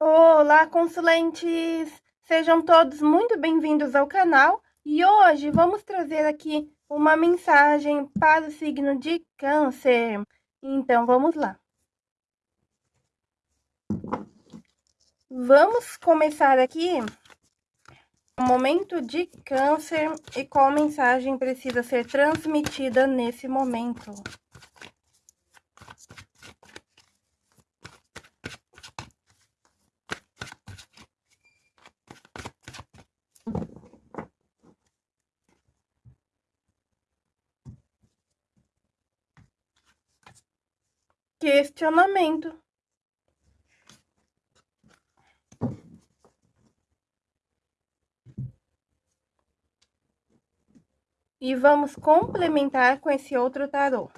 Olá, consulentes! Sejam todos muito bem-vindos ao canal e hoje vamos trazer aqui uma mensagem para o signo de Câncer. Então, vamos lá. Vamos começar aqui o momento de Câncer e qual mensagem precisa ser transmitida nesse momento. Questionamento. E vamos complementar com esse outro tarô.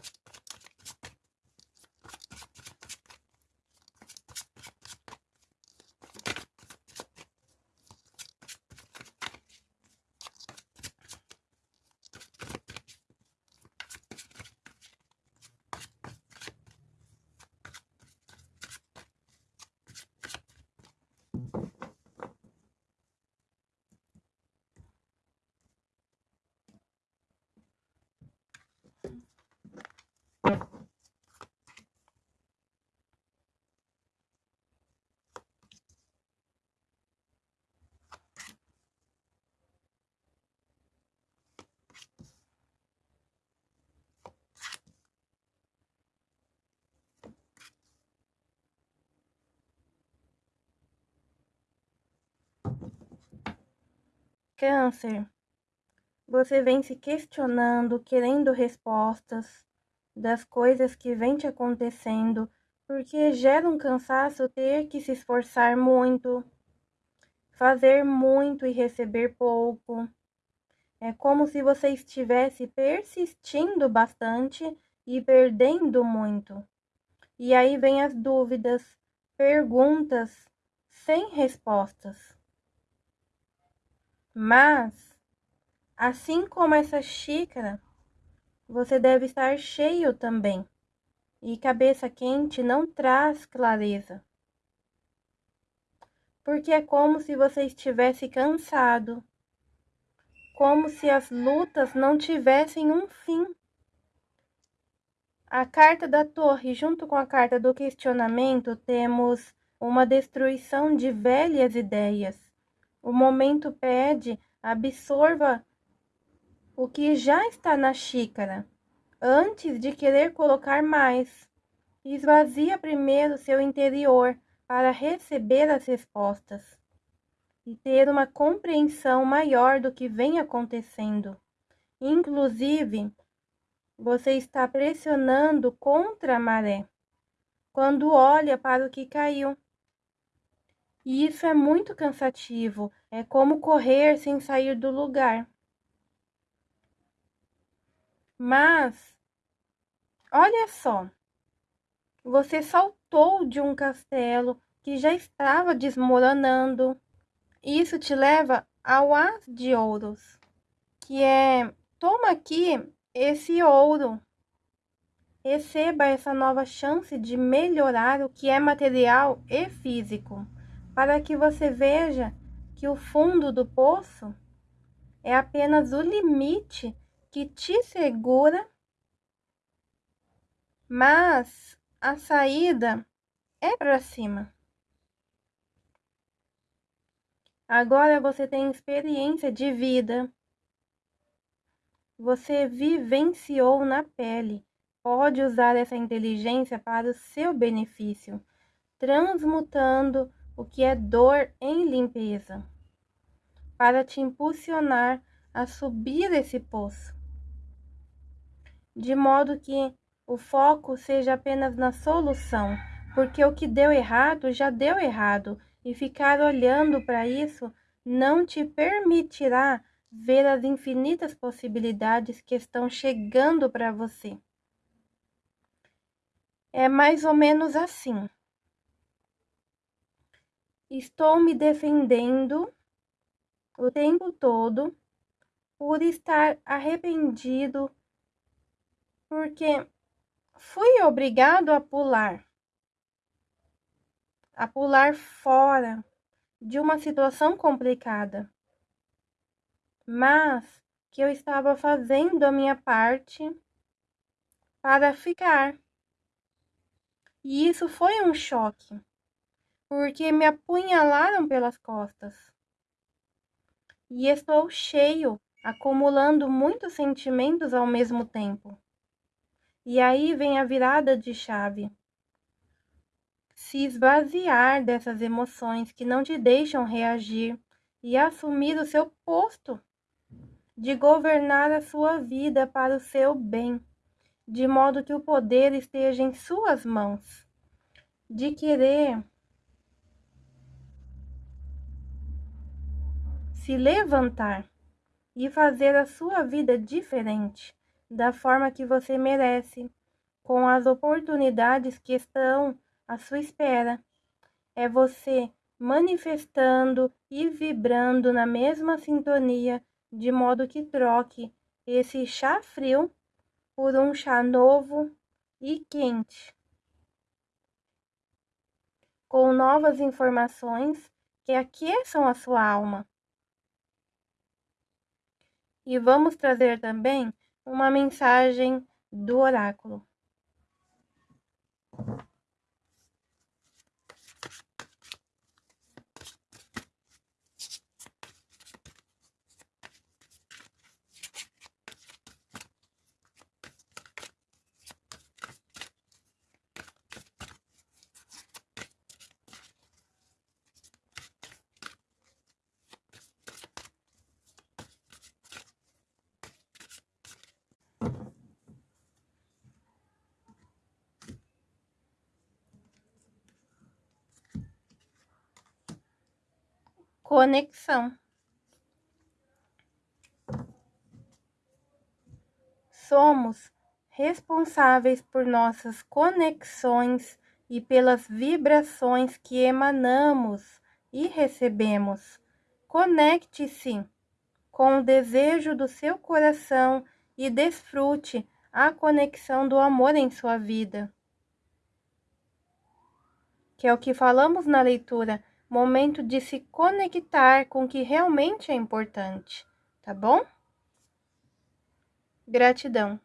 Câncer, você vem se questionando, querendo respostas das coisas que vem te acontecendo, porque gera um cansaço ter que se esforçar muito, fazer muito e receber pouco. É como se você estivesse persistindo bastante e perdendo muito. E aí vem as dúvidas, perguntas sem respostas. Mas, assim como essa xícara, você deve estar cheio também. E cabeça quente não traz clareza. Porque é como se você estivesse cansado, como se as lutas não tivessem um fim. A carta da torre, junto com a carta do questionamento, temos uma destruição de velhas ideias o momento pede, absorva o que já está na xícara, antes de querer colocar mais. Esvazia primeiro seu interior para receber as respostas e ter uma compreensão maior do que vem acontecendo. Inclusive, você está pressionando contra a maré quando olha para o que caiu. E isso é muito cansativo, é como correr sem sair do lugar. Mas, olha só, você saltou de um castelo que já estava desmoronando. Isso te leva ao As de Ouros, que é: toma aqui esse ouro, receba essa nova chance de melhorar o que é material e físico para que você veja que o fundo do poço é apenas o limite que te segura, mas a saída é para cima. Agora você tem experiência de vida. Você vivenciou na pele. Pode usar essa inteligência para o seu benefício, transmutando o que é dor em limpeza, para te impulsionar a subir esse poço, de modo que o foco seja apenas na solução, porque o que deu errado já deu errado, e ficar olhando para isso não te permitirá ver as infinitas possibilidades que estão chegando para você. É mais ou menos assim. Estou me defendendo o tempo todo por estar arrependido porque fui obrigado a pular. a pular fora de uma situação complicada, mas que eu estava fazendo a minha parte para ficar. E isso foi um choque, porque me apunhalaram pelas costas. E estou cheio, acumulando muitos sentimentos ao mesmo tempo. E aí vem a virada de chave se esvaziar dessas emoções que não te deixam reagir e assumir o seu posto de governar a sua vida para o seu bem, de modo que o poder esteja em suas mãos, de querer se levantar e fazer a sua vida diferente, da forma que você merece, com as oportunidades que estão à sua espera. É você manifestando e vibrando na mesma sintonia, de modo que troque esse chá frio por um chá novo e quente, com novas informações que aqueçam a sua alma. E vamos trazer também uma mensagem do oráculo. Conexão. Somos responsáveis por nossas conexões e pelas vibrações que emanamos e recebemos. Conecte-se com o desejo do seu coração e desfrute a conexão do amor em sua vida. Que é o que falamos na leitura momento de se conectar com o que realmente é importante, tá bom? Gratidão.